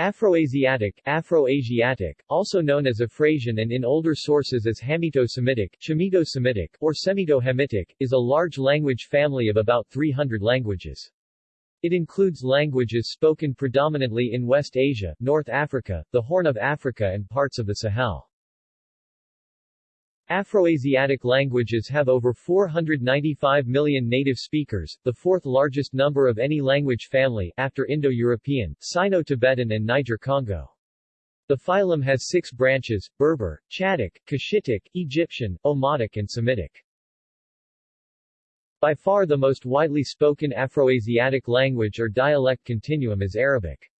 Afroasiatic, Afro-Asiatic, also known as Afrasian and in older sources as Hamito-Semitic, Shamito-Semitic, or Semito-Hamitic, is a large language family of about 300 languages. It includes languages spoken predominantly in West Asia, North Africa, the Horn of Africa and parts of the Sahel. Afroasiatic languages have over 495 million native speakers, the fourth largest number of any language family after Indo-European, Sino-Tibetan and Niger-Congo. The phylum has six branches, Berber, Chadic, Cushitic, Egyptian, Omotic and Semitic. By far the most widely spoken Afroasiatic language or dialect continuum is Arabic.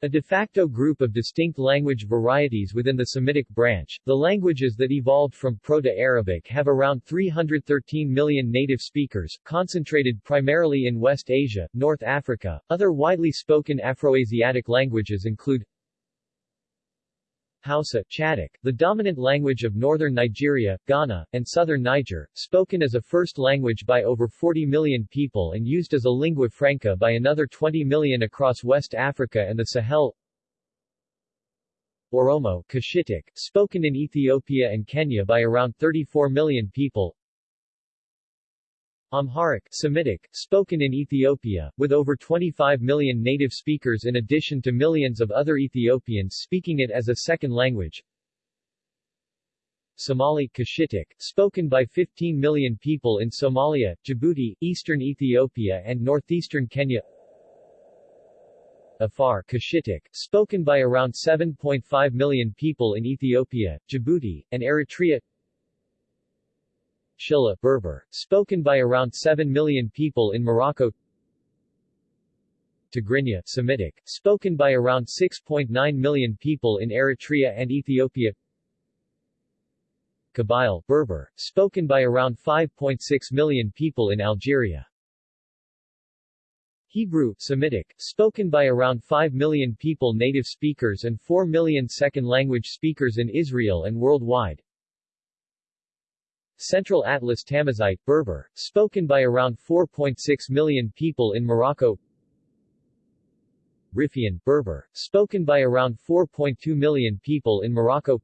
A de facto group of distinct language varieties within the Semitic branch, the languages that evolved from Proto-Arabic have around 313 million native speakers, concentrated primarily in West Asia, North Africa. Other widely spoken Afroasiatic languages include Hausa, Chadic, the dominant language of northern Nigeria, Ghana, and southern Niger, spoken as a first language by over 40 million people and used as a lingua franca by another 20 million across West Africa and the Sahel. Oromo, Cushitic, spoken in Ethiopia and Kenya by around 34 million people Amharic Semitic, spoken in Ethiopia, with over 25 million native speakers in addition to millions of other Ethiopians speaking it as a second language. Somali Cushitic, spoken by 15 million people in Somalia, Djibouti, eastern Ethiopia and northeastern Kenya. Afar Cushitic, spoken by around 7.5 million people in Ethiopia, Djibouti, and Eritrea. Shilha Berber, spoken by around 7 million people in Morocco. Tigrinya Semitic, spoken by around 6.9 million people in Eritrea and Ethiopia. Kabyle Berber, spoken by around 5.6 million people in Algeria. Hebrew Semitic, spoken by around 5 million people native speakers and 4 million second-language speakers in Israel and worldwide Central Atlas Tamazight, Berber, spoken by around 4.6 million people in Morocco. Rifian, Berber, spoken by around 4.2 million people in Morocco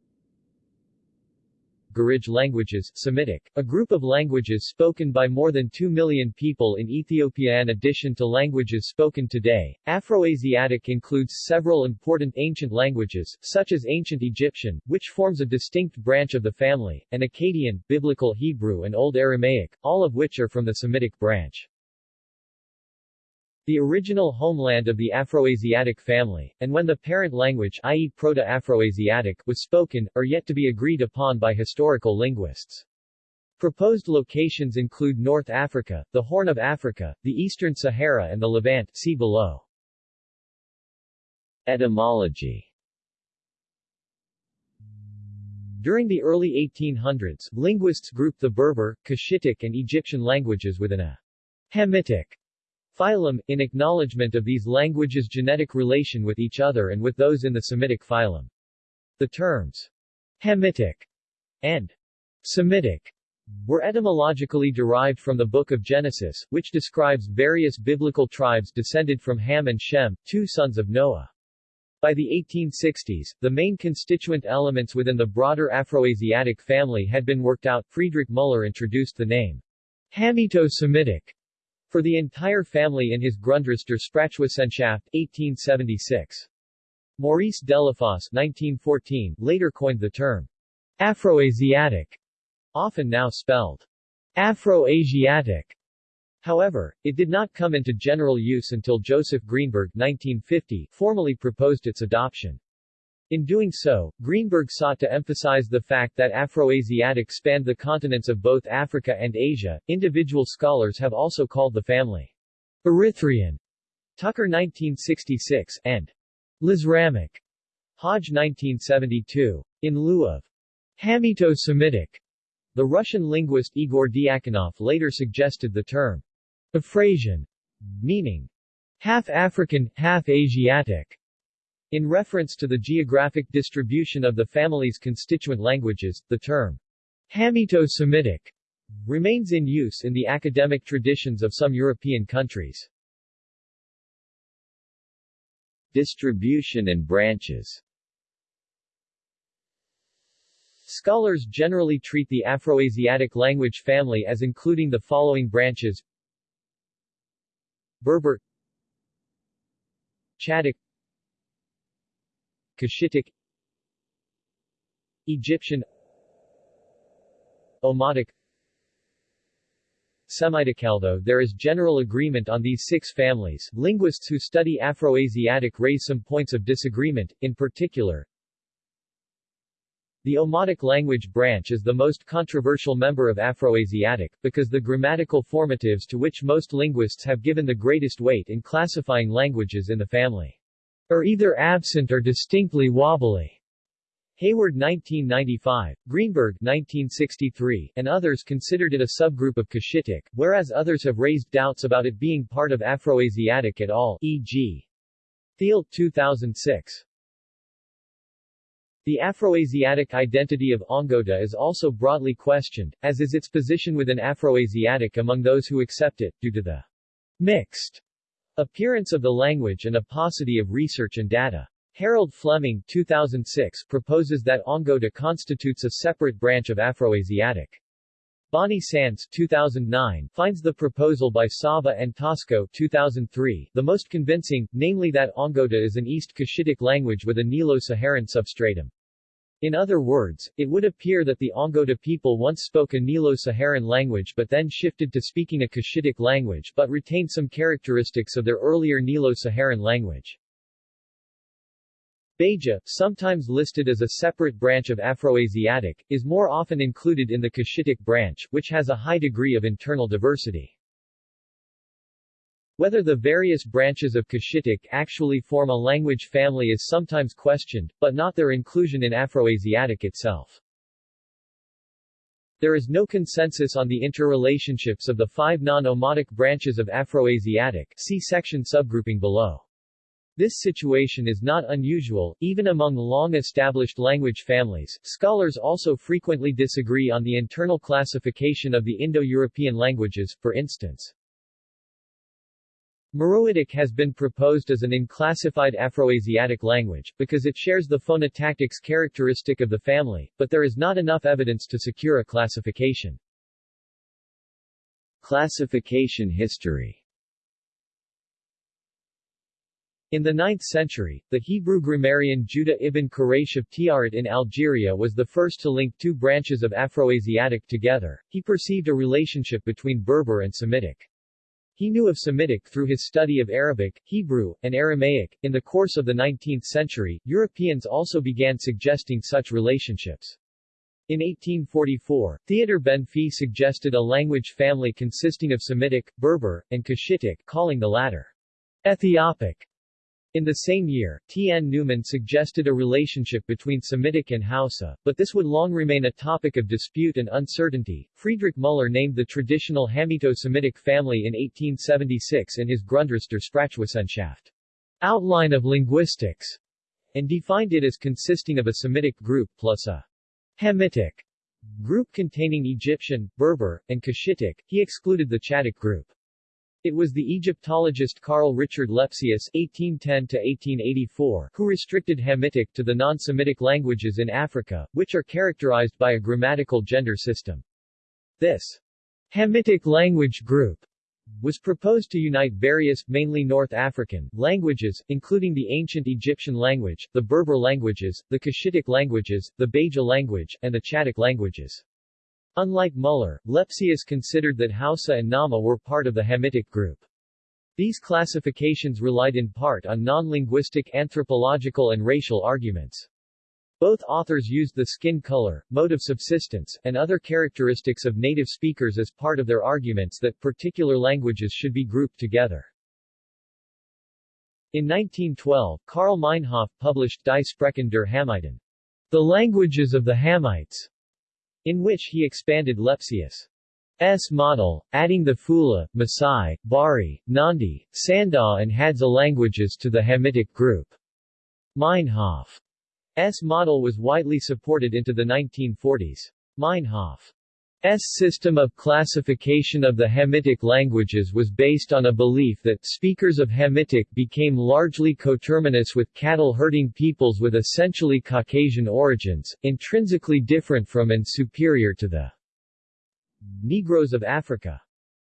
Gurage languages Semitic, a group of languages spoken by more than 2 million people in Ethiopia. In addition to languages spoken today, Afroasiatic includes several important ancient languages, such as Ancient Egyptian, which forms a distinct branch of the family, and Akkadian, Biblical Hebrew and Old Aramaic, all of which are from the Semitic branch. The original homeland of the Afroasiatic family, and when the parent language i.e. Proto-Afroasiatic was spoken, are yet to be agreed upon by historical linguists. Proposed locations include North Africa, the Horn of Africa, the Eastern Sahara and the Levant see below. Etymology During the early 1800s, linguists grouped the Berber, Cushitic and Egyptian languages within a Hamitic Phylum, in acknowledgement of these languages' genetic relation with each other and with those in the Semitic phylum. The terms Hamitic and Semitic were etymologically derived from the Book of Genesis, which describes various biblical tribes descended from Ham and Shem, two sons of Noah. By the 1860s, the main constituent elements within the broader Afroasiatic family had been worked out. Friedrich Müller introduced the name Hamito-Semitic for the entire family in his Grundriss der Sprachwissenschaft, 1876. Maurice Delafosse 1914 later coined the term Afroasiatic, often now spelled Afro-Asiatic. However, it did not come into general use until Joseph Greenberg 1950 formally proposed its adoption. In doing so, Greenberg sought to emphasize the fact that Afroasiatic spanned the continents of both Africa and Asia. Individual scholars have also called the family Erythrean, Tucker 1966, and Lisramic, Hodge 1972. In lieu of Hamito-Semitic, the Russian linguist Igor Diakonov later suggested the term Afrasian, meaning half African, half Asiatic. In reference to the geographic distribution of the family's constituent languages, the term Hamito-Semitic remains in use in the academic traditions of some European countries. Distribution and branches Scholars generally treat the Afroasiatic language family as including the following branches Berber Chadic Cushitic Egyptian Omotic Semitic. Although there is general agreement on these six families, linguists who study Afroasiatic raise some points of disagreement, in particular, the Omotic language branch is the most controversial member of Afroasiatic, because the grammatical formatives to which most linguists have given the greatest weight in classifying languages in the family are either absent or distinctly wobbly. Hayward 1995, Greenberg 1963, and others considered it a subgroup of Cushitic, whereas others have raised doubts about it being part of Afroasiatic at all, e.g. Thiel 2006. The Afroasiatic identity of Ongota is also broadly questioned, as is its position within Afroasiatic among those who accept it, due to the mixed appearance of the language and a paucity of research and data. Harold Fleming 2006 proposes that Ongota constitutes a separate branch of Afroasiatic. Bonnie Sands 2009 finds the proposal by Sava and Tosco 2003 the most convincing, namely that Ongota is an East Cushitic language with a Nilo-Saharan substratum. In other words, it would appear that the Ongota people once spoke a Nilo-Saharan language but then shifted to speaking a Cushitic language but retained some characteristics of their earlier Nilo-Saharan language. Beja, sometimes listed as a separate branch of Afroasiatic, is more often included in the Cushitic branch, which has a high degree of internal diversity. Whether the various branches of Cushitic actually form a language family is sometimes questioned, but not their inclusion in Afroasiatic itself. There is no consensus on the interrelationships of the five non-Omotic branches of Afroasiatic see section subgrouping below. This situation is not unusual, even among long-established language families. Scholars also frequently disagree on the internal classification of the Indo-European languages, for instance. Meroitic has been proposed as an unclassified Afroasiatic language, because it shares the phonotactics characteristic of the family, but there is not enough evidence to secure a classification. Classification history In the 9th century, the Hebrew grammarian Judah ibn Quraysh of Tiaret in Algeria was the first to link two branches of Afroasiatic together. He perceived a relationship between Berber and Semitic. He knew of Semitic through his study of Arabic, Hebrew, and Aramaic. In the course of the 19th century, Europeans also began suggesting such relationships. In 1844, Theodor Benfey suggested a language family consisting of Semitic, Berber, and Cushitic, calling the latter Ethiopic. In the same year, T. N. Newman suggested a relationship between Semitic and Hausa, but this would long remain a topic of dispute and uncertainty. Friedrich Müller named the traditional Hamito-Semitic family in 1876 in his Grundriss der Sprachwissenschaft, Outline of Linguistics, and defined it as consisting of a Semitic group plus a Hamitic group containing Egyptian, Berber, and Cushitic. He excluded the Chadic group. It was the Egyptologist Carl Richard Lepsius (1810–1884) who restricted Hamitic to the non-Semitic languages in Africa, which are characterized by a grammatical gender system. This Hamitic language group was proposed to unite various, mainly North African, languages, including the ancient Egyptian language, the Berber languages, the Cushitic languages, the Beja language, and the Chadic languages. Unlike Müller, Lepsius considered that Hausa and Nama were part of the Hamitic group. These classifications relied in part on non-linguistic anthropological and racial arguments. Both authors used the skin color, mode of subsistence, and other characteristics of native speakers as part of their arguments that particular languages should be grouped together. In 1912, Karl Meinhof published Die Sprachen der Hamiten, The Languages of the Hamites, in which he expanded Lepsius' model, adding the Fula, Maasai, Bari, Nandi, Sandawe and Hadza languages to the Hamitic group. Meinhof's model was widely supported into the 1940s. Meinhof system of classification of the Hamitic languages was based on a belief that speakers of Hamitic became largely coterminous with cattle-herding peoples with essentially Caucasian origins, intrinsically different from and superior to the Negroes of Africa.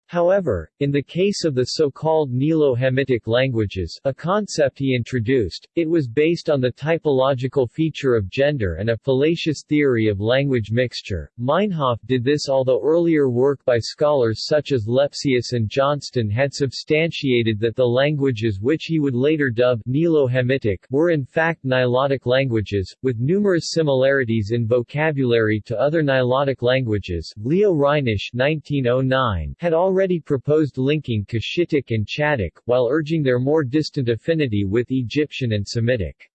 However, in the case of the so-called Nilo-Hamitic languages a concept he introduced, it was based on the typological feature of gender and a fallacious theory of language mixture. Meinhof did this although earlier work by scholars such as Lepsius and Johnston had substantiated that the languages which he would later dub Nilo-Hamitic were in fact Nilotic languages, with numerous similarities in vocabulary to other Nilotic languages. Leo Reinisch 1909 had already already proposed linking Cushitic and Chadic, while urging their more distant affinity with Egyptian and Semitic.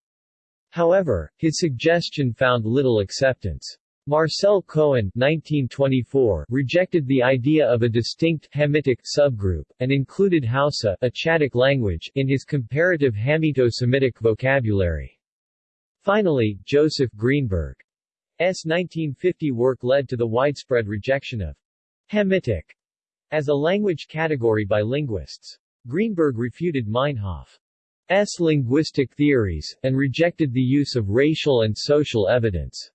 However, his suggestion found little acceptance. Marcel Cohen 1924 rejected the idea of a distinct Hamitic subgroup, and included Hausa a Chadic language in his comparative Hamito-Semitic vocabulary. Finally, Joseph Greenberg's 1950 work led to the widespread rejection of Hamitic as a language category by linguists. Greenberg refuted Meinhof's linguistic theories, and rejected the use of racial and social evidence.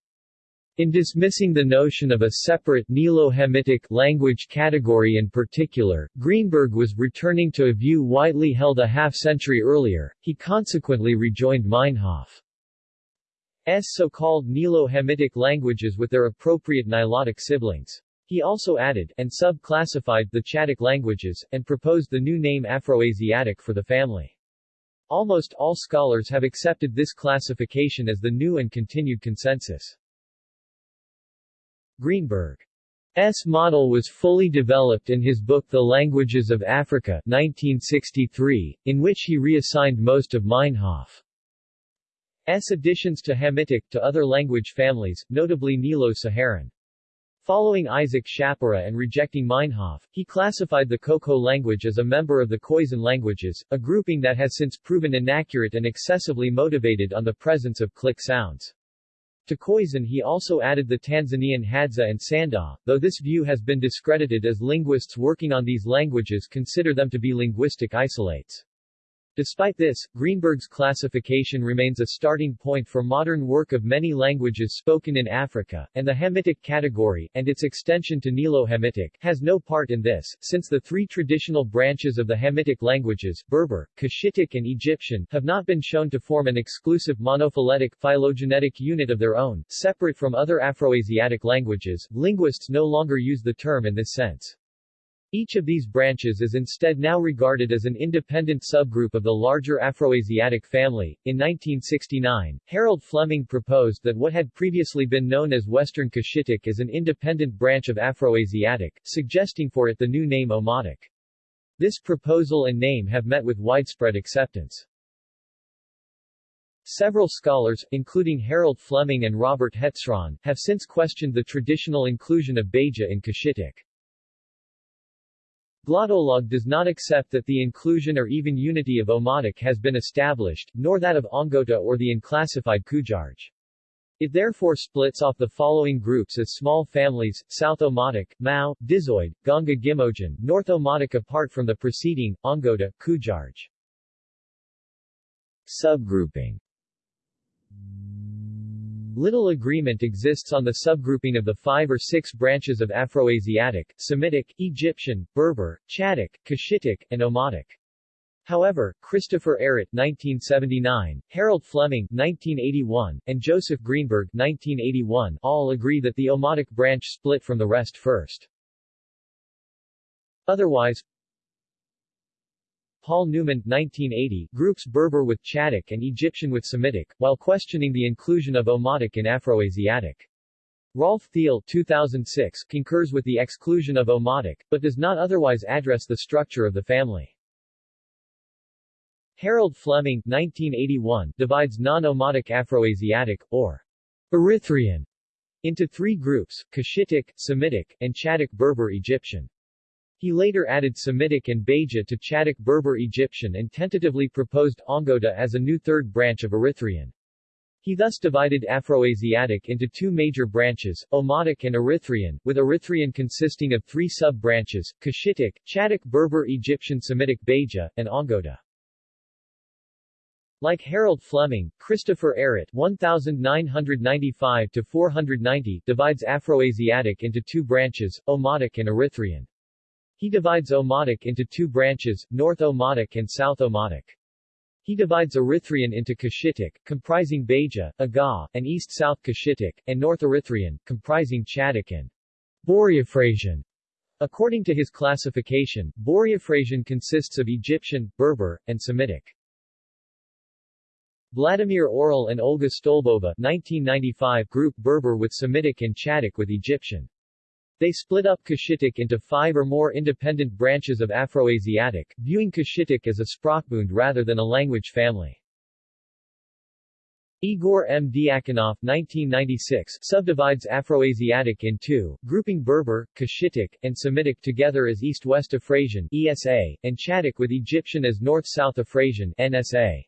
In dismissing the notion of a separate Nilo-Hamitic language category in particular, Greenberg was returning to a view widely held a half-century earlier, he consequently rejoined Meinhof's so-called Nilo-Hamitic languages with their appropriate Nilotic siblings. He also added, and sub-classified, the Chadic languages, and proposed the new name Afroasiatic for the family. Almost all scholars have accepted this classification as the new and continued consensus. Greenberg's model was fully developed in his book The Languages of Africa 1963, in which he reassigned most of Meinhof's additions to Hamitic to other language families, notably Nilo-Saharan. Following Isaac Schapera and rejecting Meinhof, he classified the Khoekhoe language as a member of the Khoisan languages, a grouping that has since proven inaccurate and excessively motivated on the presence of click sounds. To Khoisan he also added the Tanzanian Hadza and Sanda, though this view has been discredited as linguists working on these languages consider them to be linguistic isolates. Despite this, Greenberg's classification remains a starting point for modern work of many languages spoken in Africa, and the Hamitic category, and its extension to Nilo-Hamitic, has no part in this, since the three traditional branches of the Hamitic languages, Berber, Cushitic and Egyptian, have not been shown to form an exclusive monophyletic phylogenetic unit of their own, separate from other Afroasiatic languages. Linguists no longer use the term in this sense. Each of these branches is instead now regarded as an independent subgroup of the larger Afroasiatic family. In 1969, Harold Fleming proposed that what had previously been known as Western Cushitic is an independent branch of Afroasiatic, suggesting for it the new name Omotic. This proposal and name have met with widespread acceptance. Several scholars, including Harold Fleming and Robert Hetzron, have since questioned the traditional inclusion of Beja in Cushitic. Glottolog does not accept that the inclusion or even unity of Omotic has been established, nor that of Ongota or the unclassified Kujarj. It therefore splits off the following groups as small families, South Omotic, Mao, Dizoid, Ganga Gimojan, North Omotic apart from the preceding, Ongota, Kujarj. Subgrouping Little agreement exists on the subgrouping of the five or six branches of Afroasiatic, Semitic, Egyptian, Berber, Chadic, Cushitic, and Omotic. However, Christopher Ehret 1979, Harold Fleming 1981, and Joseph Greenberg 1981 all agree that the Omotic branch split from the rest first. Otherwise, Paul Newman 1980, groups Berber with Chadic and Egyptian with Semitic, while questioning the inclusion of Omotic in Afroasiatic. Rolf Thiel 2006 concurs with the exclusion of Omotic, but does not otherwise address the structure of the family. Harold Fleming 1981 divides non-Omotic Afroasiatic, or Erythraean, into three groups, Cushitic, Semitic, and Chadic Berber Egyptian. He later added Semitic and Beja to Chadic Berber Egyptian and tentatively proposed Ongota as a new third branch of Erythraean. He thus divided Afroasiatic into two major branches, Omotic and Erythraean, with Erythraean consisting of three sub-branches, Cushitic, Chadic Berber Egyptian Semitic Beja, and Ongota. Like Harold Fleming, Christopher Ehret 1995-490 divides Afroasiatic into two branches, Omotic and Erythraean. He divides Omotic into two branches, North Omotic and South Omotic. He divides Erythraean into Cushitic, comprising Beja, Agaw, and East-South Cushitic, and North Erythraean, comprising Chadic and Boreafrasian. According to his classification, Boreafrasian consists of Egyptian, Berber, and Semitic. Vladimir Orel and Olga Stolbova 1995 group Berber with Semitic and Chadic with Egyptian. They split up Cushitic into five or more independent branches of Afroasiatic, viewing Cushitic as a sprachbund rather than a language family. Igor M. Diakonoff 1996 subdivides Afroasiatic in two, grouping Berber, Cushitic, and Semitic together as East-West Afrasian ESA, and Chadic with Egyptian as North-South Afrasian NSA.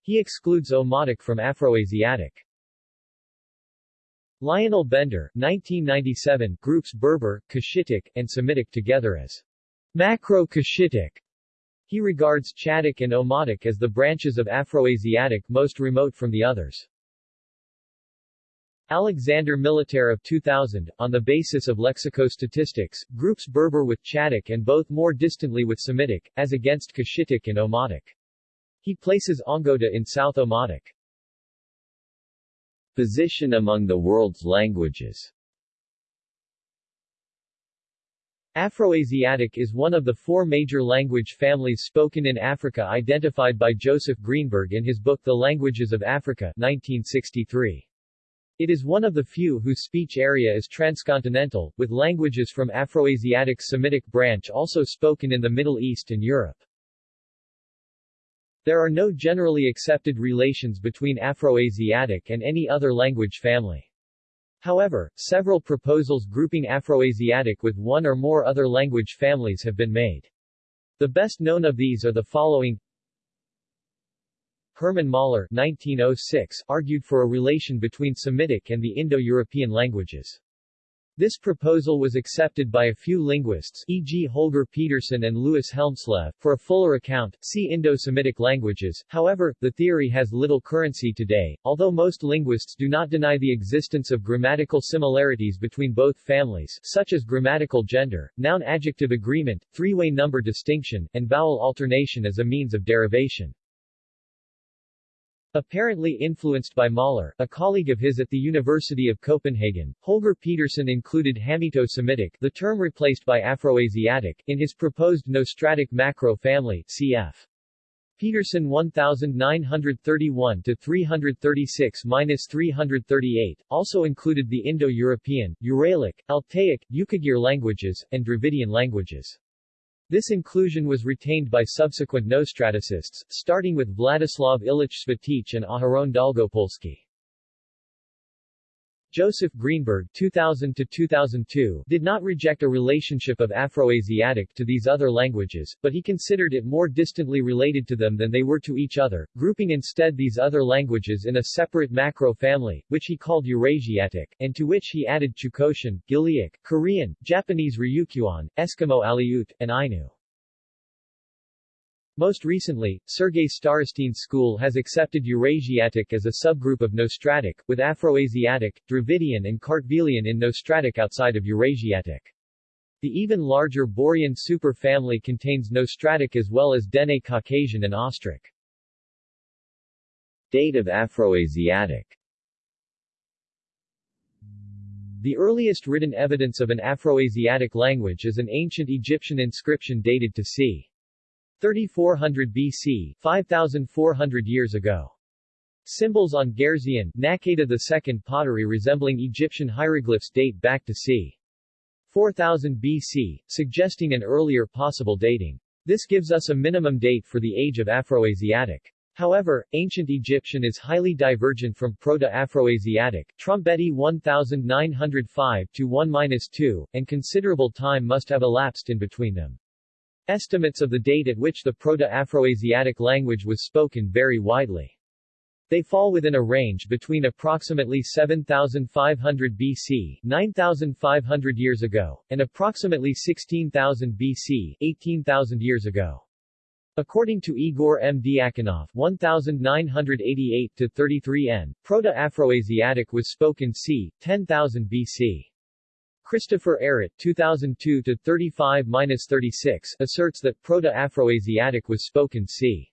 He excludes Omotic from Afroasiatic. Lionel Bender 1997 groups Berber, Cushitic, and Semitic together as Macro-Cushitic. He regards Chadic and Omotic as the branches of Afroasiatic most remote from the others. Alexander Militarev 2000, on the basis of lexicostatistics, groups Berber with Chadic and both more distantly with Semitic, as against Cushitic and Omotic. He places Ongota in South Omotic. Position among the world's languages Afroasiatic is one of the four major language families spoken in Africa identified by Joseph Greenberg in his book The Languages of Africa 1963. It is one of the few whose speech area is transcontinental, with languages from Afroasiatic's Semitic branch also spoken in the Middle East and Europe. There are no generally accepted relations between Afroasiatic and any other language family. However, several proposals grouping Afroasiatic with one or more other language families have been made. The best known of these are the following Hermann Mahler 1906 argued for a relation between Semitic and the Indo-European languages. This proposal was accepted by a few linguists e.g. Holger Pedersen and Louis Hjelmslev. For a fuller account, see Indo-Semitic languages. However, the theory has little currency today, although most linguists do not deny the existence of grammatical similarities between both families such as grammatical gender, noun-adjective agreement, three-way number distinction, and vowel alternation as a means of derivation. Apparently influenced by Mahler, a colleague of his at the University of Copenhagen, Holger Pedersen included Hamito-Semitic the term replaced by Afroasiatic in his proposed Nostratic macro family cf. Pedersen 1931-336-338, also included the Indo-European, Uralic, Altaic, Yukagir languages, and Dravidian languages. This inclusion was retained by subsequent Nostraticists, starting with Vladislav Ilich Svitych and Aharon Dolgopolsky. Joseph Greenberg 2000-2002 did not reject a relationship of Afroasiatic to these other languages, but he considered it more distantly related to them than they were to each other, grouping instead these other languages in a separate macro-family, which he called Eurasiatic, and to which he added Chukotian, Gilyak, Korean, Japanese Ryukyuan, Eskimo Aleut, and Ainu. Most recently, Sergei Starostin's school has accepted Eurasiatic as a subgroup of Nostratic, with Afroasiatic, Dravidian and Kartvelian in Nostratic outside of Eurasiatic. The even larger Borean superfamily contains Nostratic as well as Dene Caucasian and Austric. Date of Afroasiatic The earliest written evidence of an Afroasiatic language is an ancient Egyptian inscription dated to c. 3400 BC, 5400 years ago. Symbols on Gerzean, Naqada II pottery resembling Egyptian hieroglyphs date back to c. 4000 BC, suggesting an earlier possible dating. This gives us a minimum date for the age of Afroasiatic. However, ancient Egyptian is highly divergent from Proto-Afroasiatic, Trombetti 1905 to 1-2, and considerable time must have elapsed in between them. Estimates of the date at which the Proto-Afroasiatic language was spoken vary widely. They fall within a range between approximately 7,500 BC 9,500 years ago, and approximately 16,000 BC 18,000 years ago. According to Igor M. Diakonov 1988-33 n, Proto-Afroasiatic was spoken c. 10,000 BC. Christopher Ehret 2002-35-36 asserts that Proto-Afroasiatic was spoken c.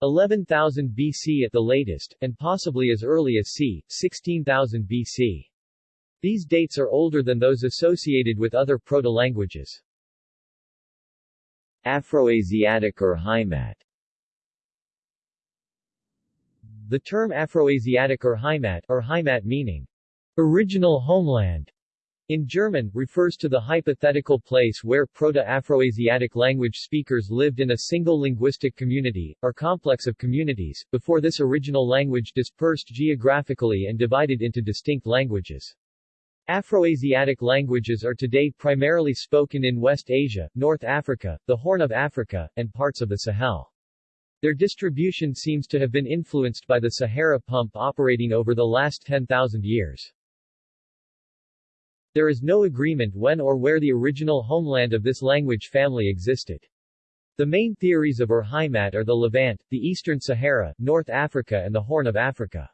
11,000 BC at the latest, and possibly as early as c. 16,000 BC. These dates are older than those associated with other proto-languages. Afroasiatic Urheimat The term Afroasiatic Urheimat, or Heimat meaning original homeland, in German, refers to the hypothetical place where Proto-Afroasiatic language speakers lived in a single linguistic community, or complex of communities, before this original language dispersed geographically and divided into distinct languages. Afroasiatic languages are today primarily spoken in West Asia, North Africa, the Horn of Africa, and parts of the Sahel. Their distribution seems to have been influenced by the Sahara pump operating over the last 10,000 years. There is no agreement when or where the original homeland of this language family existed. The main theories of Ur Heimat are the Levant, the Eastern Sahara, North Africa and the Horn of Africa.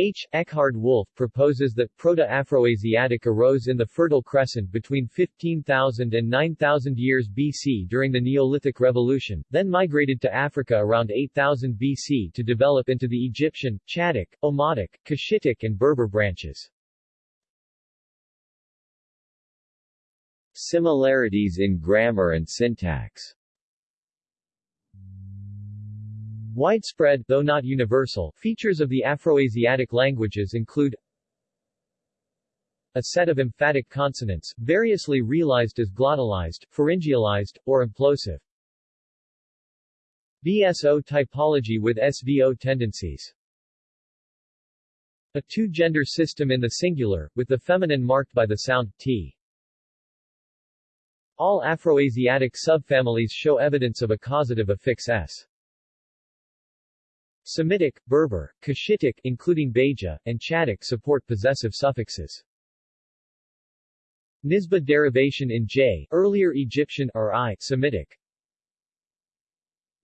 H. Eckhard Wolff proposes that Proto-Afroasiatic arose in the Fertile Crescent between 15,000 and 9,000 years BC during the Neolithic Revolution, then migrated to Africa around 8,000 BC to develop into the Egyptian, Chadic, Omotic, Cushitic and Berber branches. Similarities in grammar and syntax Widespread, though not universal, features of the Afroasiatic languages include a set of emphatic consonants, variously realized as glottalized, pharyngealized, or implosive. VSO typology with SVO tendencies. A two-gender system in the singular, with the feminine marked by the sound t. All Afroasiatic subfamilies show evidence of a causative affix s. Semitic, Berber, Cushitic including Beja, and Chadic support possessive suffixes. Nisba derivation in J, earlier Egyptian or I, Semitic,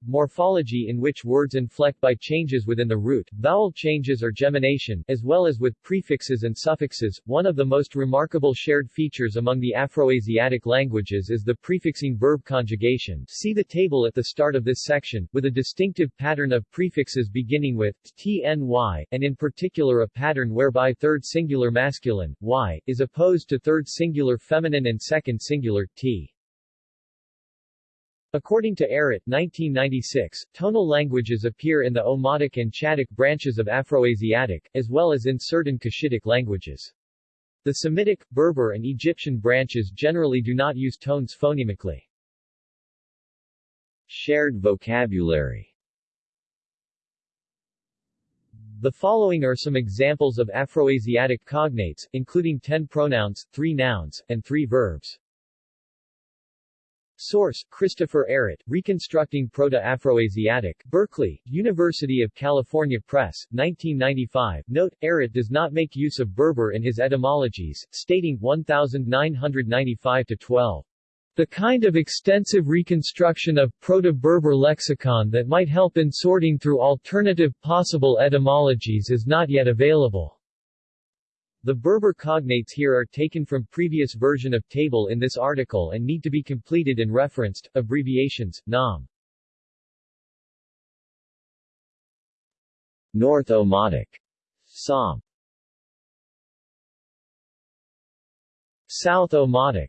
morphology in which words inflect by changes within the root, vowel changes or gemination, as well as with prefixes and suffixes. One of the most remarkable shared features among the Afroasiatic languages is the prefixing verb conjugation. See the table at the start of this section, with a distinctive pattern of prefixes beginning with tny, and in particular a pattern whereby third singular masculine, y, is opposed to third singular feminine and second singular, t. According to Ehret 1996, tonal languages appear in the Omotic and Chadic branches of Afroasiatic, as well as in certain Cushitic languages. The Semitic, Berber and Egyptian branches generally do not use tones phonemically. Shared vocabulary The following are some examples of Afroasiatic cognates, including 10 pronouns, 3 nouns, and 3 verbs. Source, Christopher Ehret, Reconstructing Proto-Afroasiatic, Berkeley, University of California Press, 1995. Note, Ehret does not make use of Berber in his etymologies, stating 1995-12. The kind of extensive reconstruction of Proto-Berber lexicon that might help in sorting through alternative possible etymologies is not yet available. The Berber cognates here are taken from previous version of table in this article and need to be completed and referenced. Abbreviations, Nam. North Omotic. Som. South Omotic.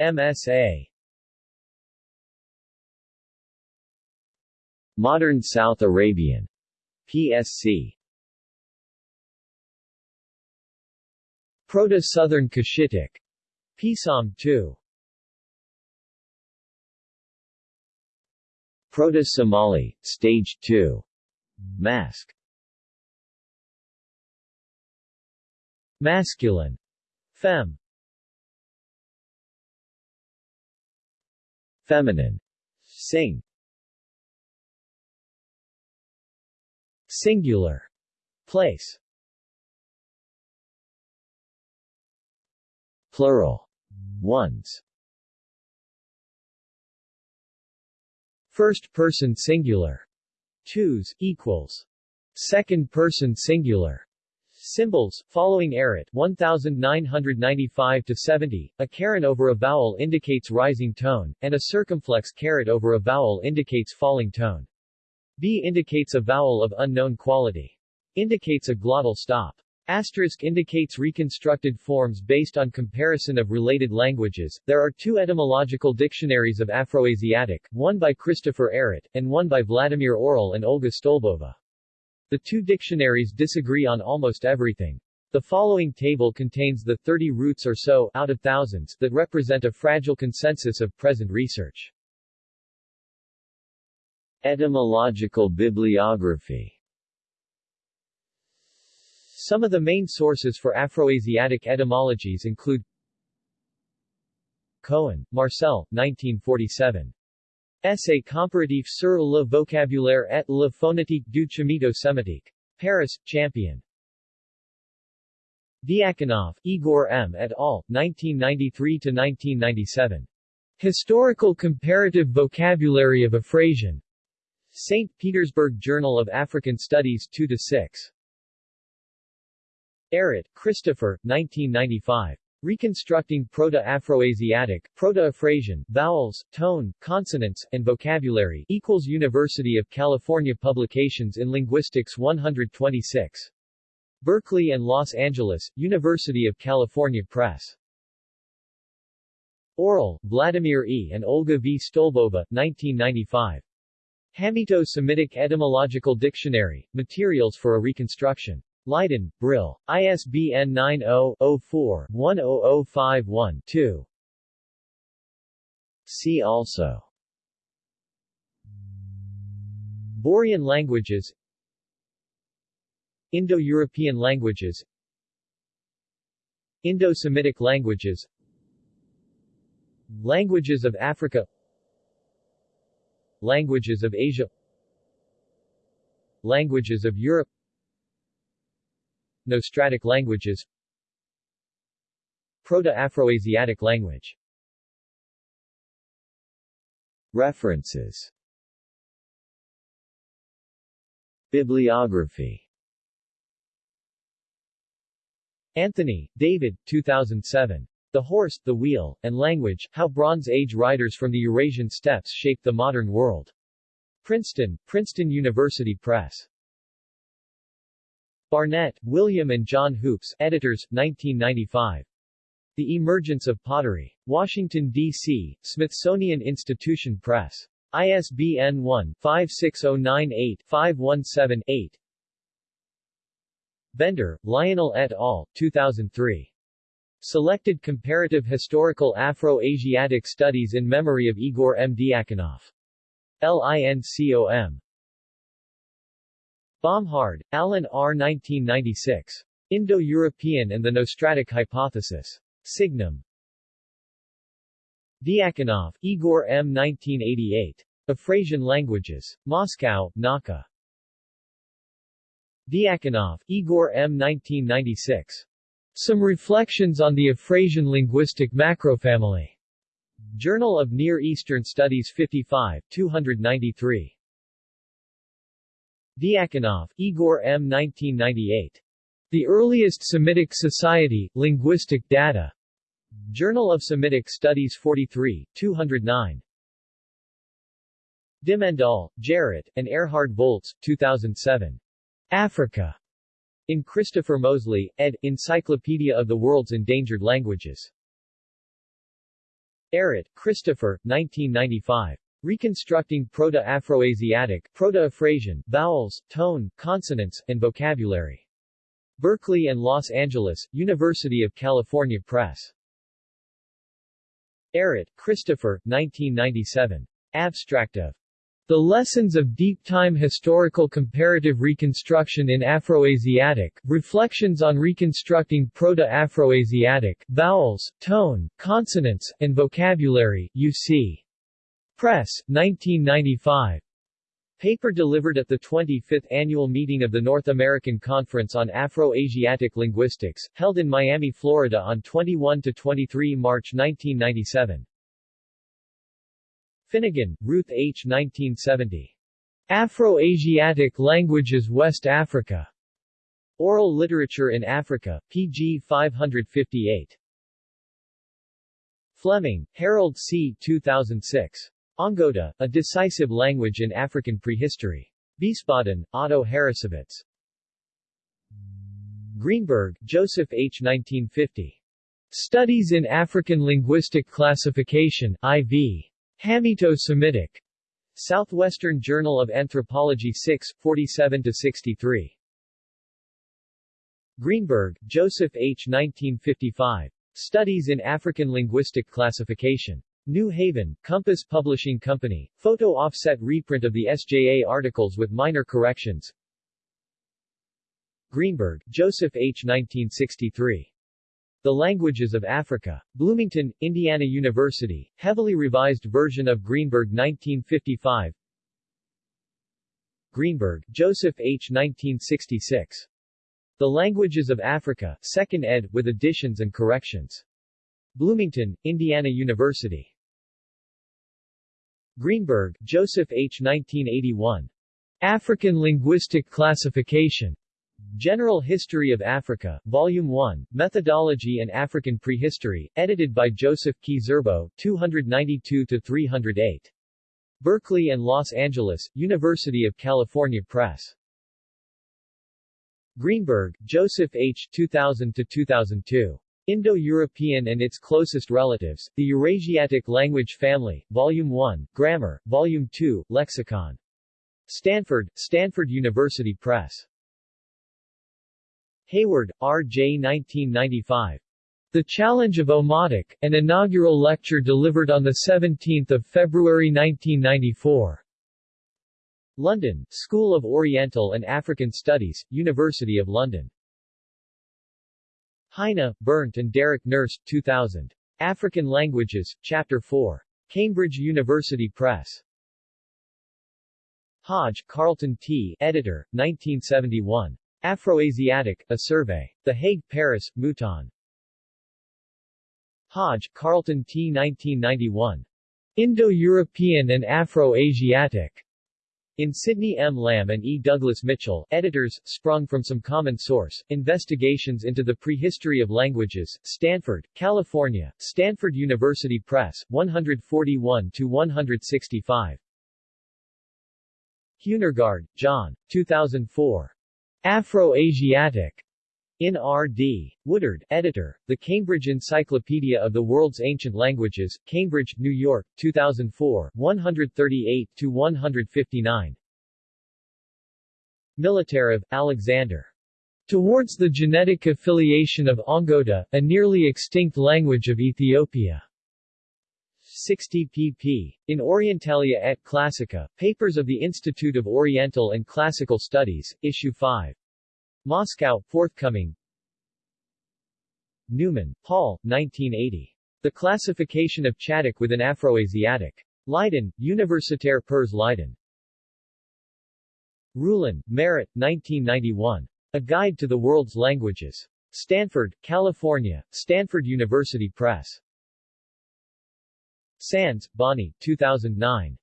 MSA. Modern South Arabian. PSC. Proto-Southern Cushitic. Pisam 2. Proto-Somali, Stage 2. Mask. Masculine. Fem. Feminine. Sing. Singular. Place. Plural. Ones. First person singular. Twos, equals. Second person singular. Symbols, following Ehret 1995-70, a caret over a vowel indicates rising tone, and a circumflex caret over a vowel indicates falling tone. B indicates a vowel of unknown quality. Indicates a glottal stop. Asterisk indicates reconstructed forms based on comparison of related languages. There are two etymological dictionaries of Afroasiatic, one by Christopher Ehret, and one by Vladimir Orel and Olga Stolbova. The two dictionaries disagree on almost everything. The following table contains the 30 roots or so out of thousands that represent a fragile consensus of present research. Etymological bibliography Some of the main sources for Afroasiatic etymologies include Cohen, Marcel, 1947. Essai comparatif sur le vocabulaire et la phonétique du Chamito-Sémitique. Paris, Champion. Diakonov, Igor M. et al., 1993-1997. Historical Comparative Vocabulary of Afrasian. St. Petersburg Journal of African Studies 2-6. Ehret, Christopher, 1995. Reconstructing Proto-Afroasiatic, Proto-Afrasian, Vowels, Tone, Consonants, and Vocabulary equals University of California Publications in Linguistics 126. Berkeley and Los Angeles, University of California Press. Orel, Vladimir E. and Olga V. Stolbova, 1995. Hamito-Semitic Etymological Dictionary, Materials for a Reconstruction. Leiden, Brill. ISBN 90-04-10051-2. See also. Borean languages. Indo-European languages. Indo-Semitic languages. Languages of Africa. Languages of Asia. Languages of Europe Nostratic languages Proto-Afroasiatic language References Bibliography Anthony, David, 2007. The Horse, the Wheel, and Language, How Bronze Age Writers from the Eurasian Steppes Shaped the Modern World. Princeton, Princeton University Press. Barnett, William and John Hoopes, editors, 1995. The Emergence of Pottery. Washington, D.C., Smithsonian Institution Press. ISBN 1-56098-517-8. Bender, Lionel et al., 2003. Selected Comparative Historical Afro-Asiatic Studies in Memory of Igor M. Diakonov. LINCOM. Bomhard, Alan R. 1996. Indo-European and the Nostratic Hypothesis. Signum. Diakonov, Igor M. 1988. Afrasian Languages. Moscow, Nauka. Diakonov, Igor M. 1996. Some Reflections on the Afrasian Linguistic Macrofamily. Journal of Near Eastern Studies 55, 293. Diakonov, Igor M. 1998. The Earliest Semitic Society, Linguistic Data. Journal of Semitic Studies 43, 209. Dimmendaal, Gerrit, and Erhard Voeltz, 2007. Africa. In Christopher Mosley, ed. Encyclopedia of the World's Endangered Languages. Ehret, Christopher, 1995. Reconstructing Proto-Afroasiatic, Proto-Afrasian, Vowels, Tone, Consonants, and Vocabulary. Berkeley and Los Angeles, University of California Press. Ehret, Christopher, 1997. Abstract of The Lessons of Deep Time Historical Comparative Reconstruction in Afroasiatic, Reflections on Reconstructing Proto-Afroasiatic, Vowels, Tone, Consonants, and Vocabulary, UC. Press, 1995. Paper delivered at the 25th annual meeting of the North American Conference on Afro-Asiatic Linguistics, held in Miami, Florida on 21-23 March 1997. Finnegan, Ruth H. 1970. Afro-Asiatic Languages West Africa. Oral Literature in Africa, pg 558. Fleming, Harold C. 2006. Ongota, A Decisive Language in African Prehistory. Wiesbaden, Otto Harrassowitz. Greenberg, Joseph H. 1950. Studies in African Linguistic Classification, IV. Hamito-Semitic. Southwestern Journal of Anthropology 6, 47-63. Greenberg, Joseph H. 1955. Studies in African Linguistic Classification. New Haven, Compass Publishing Company, photo offset reprint of the SJA articles with minor corrections. Greenberg, Joseph H. 1963. The Languages of Africa. Bloomington, Indiana University, heavily revised version of Greenberg 1955 Greenberg, Joseph H. 1966. The Languages of Africa, 2nd ed., with additions and corrections. Bloomington, Indiana University. Greenberg, Joseph H. 1981. African Linguistic Classification. General History of Africa, Volume 1, Methodology and African Prehistory, edited by Joseph Ki-Zerbo, 292-308. Berkeley and Los Angeles, University of California Press. Greenberg, Joseph H. 2000-2002. Indo-European and its closest relatives, the Eurasiatic Language Family, Volume 1, Grammar, Volume 2, Lexicon. Stanford, Stanford University Press. Hayward, R. J. 1995. The Challenge of Omotic, an inaugural lecture delivered on 17 February 1994. London, School of Oriental and African Studies, University of London. Heine, Bernd and Derek Nurse, 2000. African Languages, Chapter 4. Cambridge University Press. Hodge, Carlton T. Editor, 1971. Afroasiatic, A Survey. The Hague, Paris, Mouton. Hodge, Carlton T. 1991. Indo-European and Afro-Asiatic. In Sidney M. Lamb and E. Douglas Mitchell, editors, sprung from some common source, Investigations into the Prehistory of Languages, Stanford, California, Stanford University Press, 141-165. Huehnergard, John. 2004. Afro-Asiatic. In R.D. Woodard, editor, The Cambridge Encyclopedia of the World's Ancient Languages, Cambridge, New York, 2004, 138-159. Militarev, Alexander. Towards the Genetic Affiliation of Ongota, a nearly extinct language of Ethiopia. 60 pp. In Orientalia et Classica, Papers of the Institute of Oriental and Classical Studies, Issue 5. Moscow, forthcoming Newman, Paul, 1980. The Classification of Chadic within Afroasiatic. Leiden, Universitaire Pers Leiden. Ruhlen, Merritt, 1991. A Guide to the World's Languages. Stanford, California, Stanford University Press. Sands, Bonnie, 2009.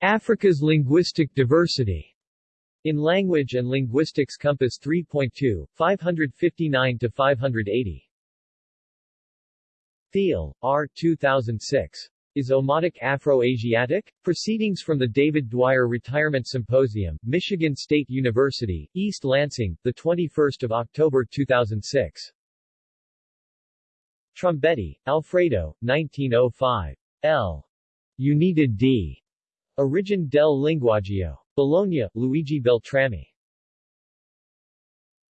Africa's Linguistic Diversity. In Language and Linguistics Compass 3.2, 559 to 580. Thiel, R. 2006. Is Omotic Afro-Asiatic? Proceedings from the David Dwyer Retirement Symposium, Michigan State University, East Lansing, 21 October 2006. Trombetti, Alfredo, 1905. L. Unita D. Origin del linguaggio. Bologna, Luigi Beltrami.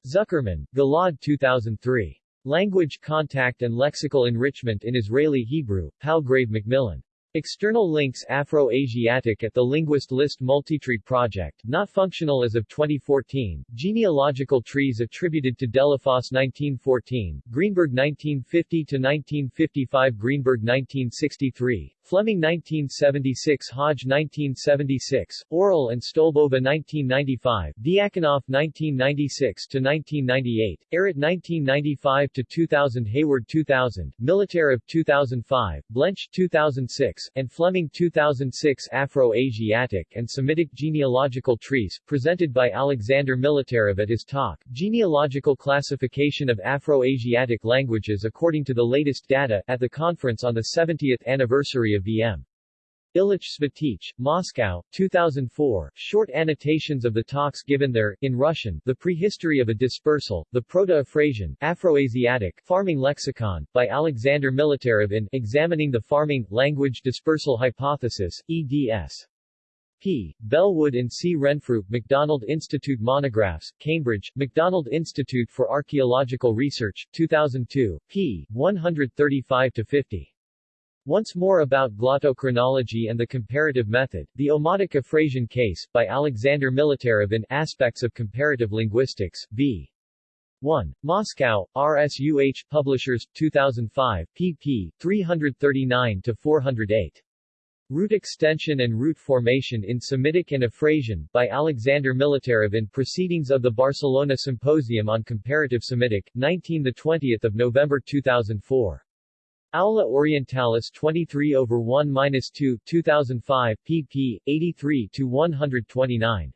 Zuckermann, Ghil'ad 2003. Language Contact and Lexical Enrichment in Israeli Hebrew, Palgrave Macmillan. External links Afro-Asiatic at the Linguist List Multitree Project, not functional as of 2014, genealogical trees attributed to Delafosse 1914, Greenberg 1950-1955 Greenberg 1963, Fleming 1976 Hodge 1976, Orel and Stolbova 1995, Diakonoff 1996-1998, Ehret 1995-2000 Hayward 2000, Militarev 2005, Blench 2006, and Fleming 2006 Afro-Asiatic and Semitic Genealogical Trees, presented by Alexander Militarev at his talk, Genealogical Classification of Afro-Asiatic Languages according to the latest data, at the conference on the 70th anniversary of V.M. Illich-Svitych, Moscow, 2004, short annotations of the talks given there, in Russian, The Prehistory of a Dispersal, The Proto-Afrasian, Afroasiatic, Farming Lexicon, by Alexander Militarev in Examining the Farming, Language Dispersal Hypothesis, eds. P. Bellwood and C. Renfrew, McDonald Institute Monographs, Cambridge, McDonald Institute for Archaeological Research, 2002, p. 135-50. Once more about glottochronology and the comparative method, the Omotic Afrasian case, by Alexander Militarev in Aspects of Comparative Linguistics, v. 1. Moscow, RSUH Publishers, 2005, pp. 339-408. Root Extension and Root Formation in Semitic and Afrasian, by Alexander Militarev in Proceedings of the Barcelona Symposium on Comparative Semitic, 19–20 November 2004. Aula Orientalis 23 over 1-2, 2005, pp. 83 to 129.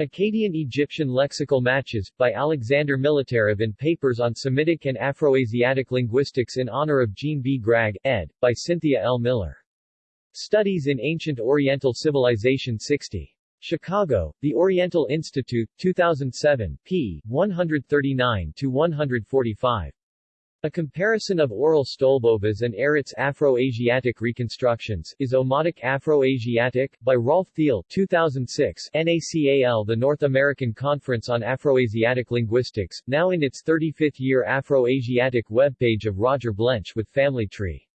Akkadian Egyptian Lexical Matches, by Alexander Militarev in Papers on Semitic and Afroasiatic Linguistics in honor of Gene B. Gragg, ed., by Cynthia L. Miller. Studies in Ancient Oriental Civilization 60. Chicago, The Oriental Institute, 2007, p. 139-145. A comparison of Orel Stolbova's and Ehret's Afro-Asiatic reconstructions is Omotic Afro-Asiatic, by Rolf Thiel 2006, NACAL The North American Conference on Afroasiatic Linguistics, now in its 35th year Afro-Asiatic webpage of Roger Blench with Family Tree